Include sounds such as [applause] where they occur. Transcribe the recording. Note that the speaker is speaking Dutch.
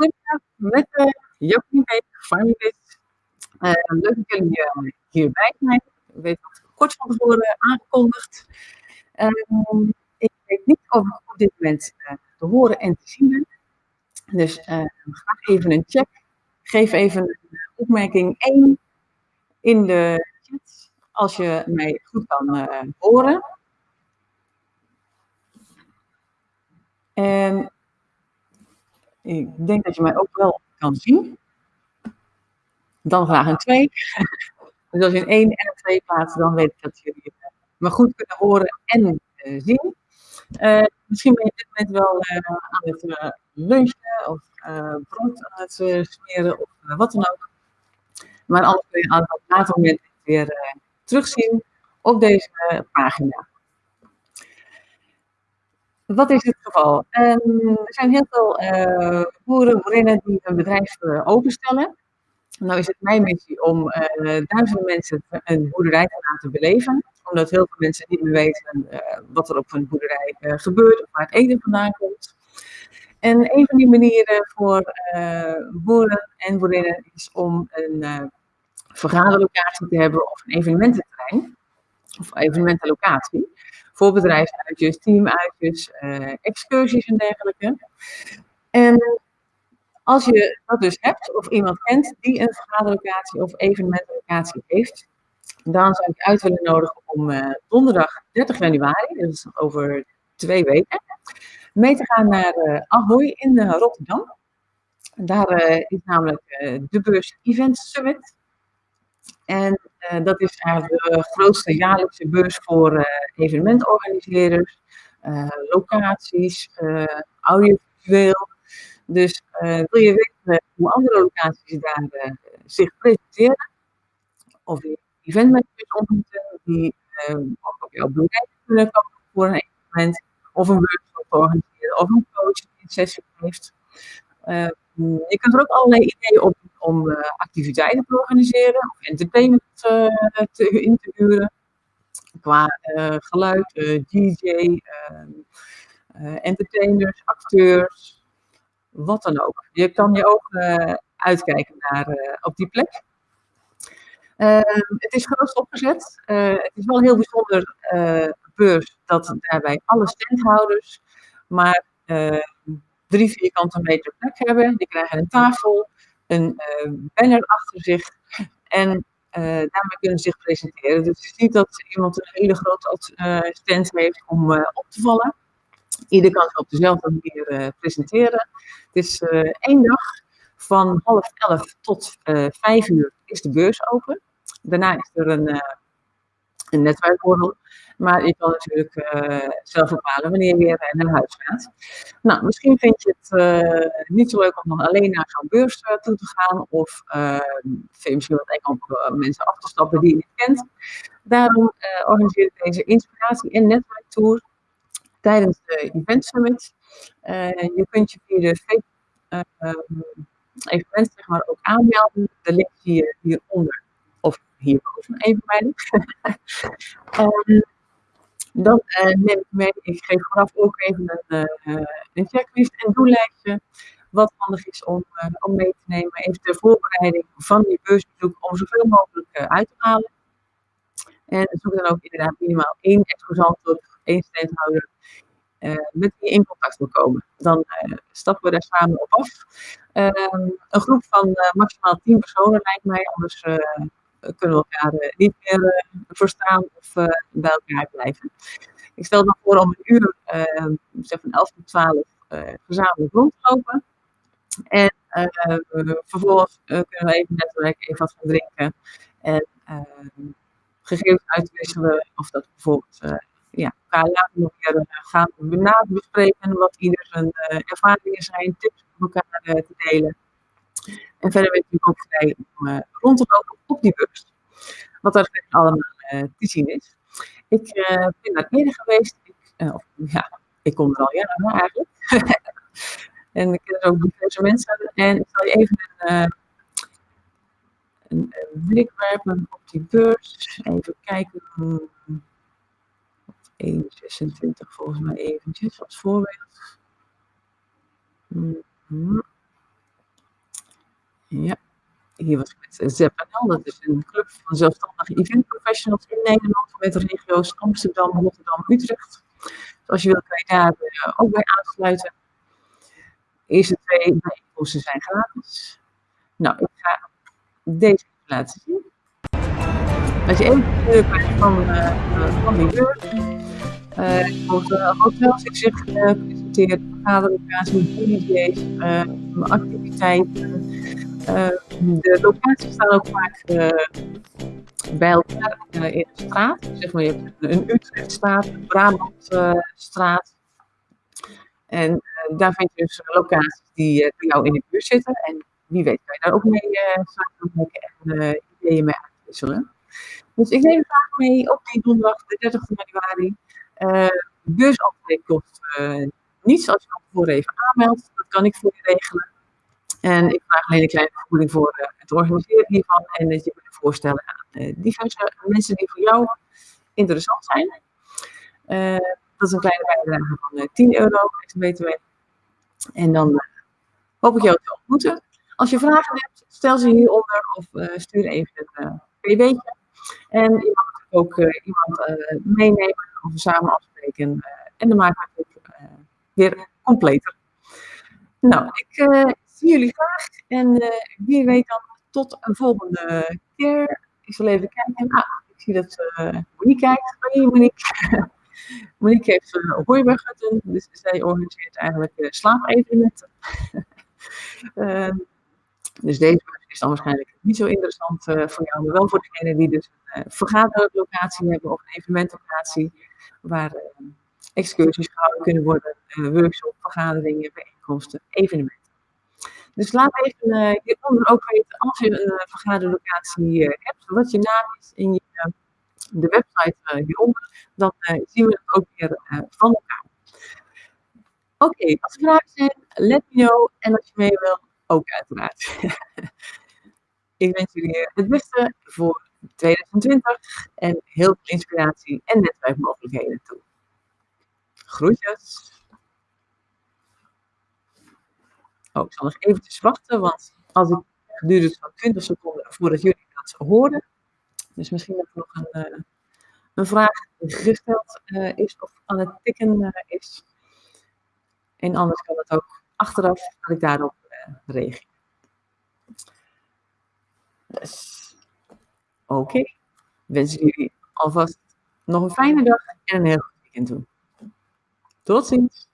Goedendag, met uh, Jacqueline Beek, Farmibit. Uh, leuk dat jullie uh, hierbij zijn. Ik weet dat kort van tevoren aangekondigd. Uh, ik weet niet of ik op dit moment te horen en te zien ben. Dus graag even een check. Geef even opmerking 1 in de chat als je mij goed kan horen. En ik denk dat je mij ook wel kan zien. Dan graag een 2. [laughs] dus als je een 1 en een 2 plaatst, dan weet ik dat jullie me goed kunnen horen en uh, zien. Uh, misschien ben je op dit moment wel aan het lunchen of brood aan het smeren of wat dan ook. Maar anders kun je aan het later moment weer terugzien op deze pagina. Wat is het geval? Um, er zijn heel veel boeren, boerinnen die een bedrijf openstellen. Nou is het mijn missie om duizenden mensen een boerderij te laten beleven omdat heel veel mensen niet meer weten uh, wat er op hun boerderij uh, gebeurt of waar het eten vandaan komt. En een van die manieren voor uh, boeren en boerinnen is om een vergaderlocatie te hebben of een evenemententerrein of evenementenlocatie voor bedrijfsuitjes, teamuitjes, excursies en dergelijke. En als je dat dus hebt of iemand kent die een vergaderlocatie of evenementenlocatie heeft, dan zou ik uit willen nodigen om uh, donderdag 30 januari, dus over twee weken, mee te gaan naar uh, Ahoy in Rotterdam. Daar is namelijk de beurs Event Summit. En dat is eigenlijk de grootste jaarlijkse beurs voor evenementorganiseerders, locaties, audiovisueel. Dus wil je weten hoe andere locaties daar zich presenteren, of eventmanagers ontmoeten die uh, ook op jouw bedrijf kunnen komen voor een evenement of een workshop organiseren of een coach die een sessie heeft. Uh, je kunt er ook allerlei ideeën op om uh, activiteiten te organiseren of entertainment uh, te, in te huren. Qua geluid, DJ, entertainers, acteurs, wat dan ook. Je kan je ook uitkijken naar op die plek. Uh, het is groot opgezet. Het is wel een heel bijzonder uh, beurs dat daarbij alle standhouders maar drie vierkante meter plek hebben. Die krijgen een tafel, een banner achter zich en daarmee kunnen ze zich presenteren. Dus het is niet dat iemand een hele grote stand heeft om op te vallen. Ieder kan zich op dezelfde manier presenteren. Het is één dag van half elf tot vijf uur is de beurs open. Daarna is er een, een netwerkborrel. Maar je kan natuurlijk uh, zelf bepalen wanneer je naar huis gaat. Nou, misschien vind je het uh, niet zo leuk om dan alleen naar zo'n beurs toe te gaan. Of vind je misschien wat eng mensen af te stappen die je niet kent. Daarom organiseer ik deze inspiratie- en netwerktour tijdens de Event Summit. je kunt je via de evenement zeg maar, ook aanmelden. De link zie je hieronder of hierboven even bij. um, [laughs] dan uh, neem ik mee, ik geef vooraf ook even een, uh, een checklist en doellijstje. Wat handig is om, uh, om mee te nemen. Even de voorbereiding van die beursbezoek om zoveel mogelijk uit te halen. En zoek dan ook inderdaad minimaal één exposant of één standhouder met wie in contact wil komen. Dan stappen we daar samen op af. Ehm, een groep van maximaal 10 personen lijkt mij, anders kunnen we elkaar eh, niet meer eh, verstaan of eh, bij elkaar blijven. Ik stel dan voor om een uur, zeg van 11 tot 12, gezamenlijk rond te lopen. En vervolgens kunnen we even netwerken, even wat gaan drinken. En gegevens uitwisselen. Of dat bijvoorbeeld ja, elkaar later nog weer gaan bespreken. Wat ieder zijn ervaringen zijn, tips om elkaar te delen. En verder ben je natuurlijk ook vrij om rond te lopen op die beurs. Wat er allemaal uh, te zien is. Ik uh, ben daar eerder geweest. Ik, of, ja, ik kom er al jaren eigenlijk. [laughs] en ik ken er ook diverse mensen. En ik zal je even een, een, een blik werpen op die beurs. Even kijken. 1,26 volgens mij eventjes als voorbeeld. Mm -hmm. Ja, hier was ik met ZPNL, dat is een club van zelfstandige event professionals in Nederland met regio's Amsterdam, Rotterdam, Utrecht. Dus als je wilt, kan je daar uh, ook bij aansluiten. De eerste twee bijeenkomsten zijn gratis. Nou, ik ga deze laten zien. Als je even de krijgt van, uh, van die deur, uh, uh, hotels in zich gepresenteerd, vergaderlocaties, DJ's, activiteiten. De locaties staan ook vaak bij elkaar in een straat. Zeg maar, je hebt een Utrechtstraat, een Brabantstraat. en daar vind je dus locaties die jou in de buurt zitten. En wie weet kan je daar ook mee samenwerken en ideeën mee uitwisselen. Dus ik neem graag mee op die donderdag, de 30 januari. Uh, beursaftrek kost niets als je van tevoren even aanmeldt. Dat kan ik voor je regelen. En ik vraag alleen een kleine vergoeding voor het organiseren hiervan. En dat je me voorstellen aan uh, diverse mensen die voor jou interessant zijn. Uh, dat is een kleine bijdrage van uh, 10 euro, ex-BTW. En dan hoop ik jou te ontmoeten. Als je vragen hebt, stel ze hieronder of stuur even een pb'tje. En je mag ook iemand meenemen of samen afspreken. en dan maken we het weer completer. Nou, ik zie jullie graag en wie weet dan tot een volgende keer. Ik zal even kijken. Ah, ik zie dat uh, Monique kijkt. Hoi Monique. [laughs] Monique heeft uh, dus zij organiseert eigenlijk uh, slaapevenementen. uh, [laughs] dus deze is dan waarschijnlijk niet zo interessant voor jou, maar wel voor degenen die dus een vergaderlocatie hebben of een evenementlocatie waar excursies gehouden kunnen worden, workshops, vergaderingen, bijeenkomsten, evenementen. Dus laat even hieronder ook weten als je een uh, vergaderlocatie hebt, wat je naam is in je, de website hieronder. Dan zien we het ook weer van elkaar. Oké, als er vragen zijn, let me know. En als je mee wil, ook uiteraard. [laughs] Ik wens jullie het beste voor 2020 en heel veel inspiratie en netwerkmogelijkheden toe. Groetjes! Oh, ik zal nog eventjes wachten, want als ik duurde het zo'n 20 seconden voordat jullie dat horen. Dus misschien dat er nog een, uh, een vraag gesteld uh, is of aan het tikken uh, is. En anders kan het ook achteraf dat ik daarop reageer. Dus, oké. Okay. Wens jullie alvast nog een fijne dag en een heel goed weekend toe. Tot ziens.